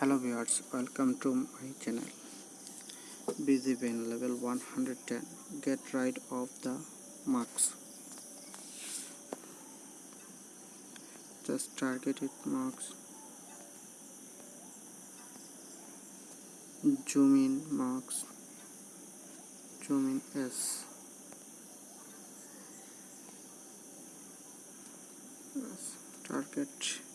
hello viewers welcome to my channel. Busy bin level 110 get rid of the marks. Just targeted marks. Zoom in marks. Zoom in s. Target.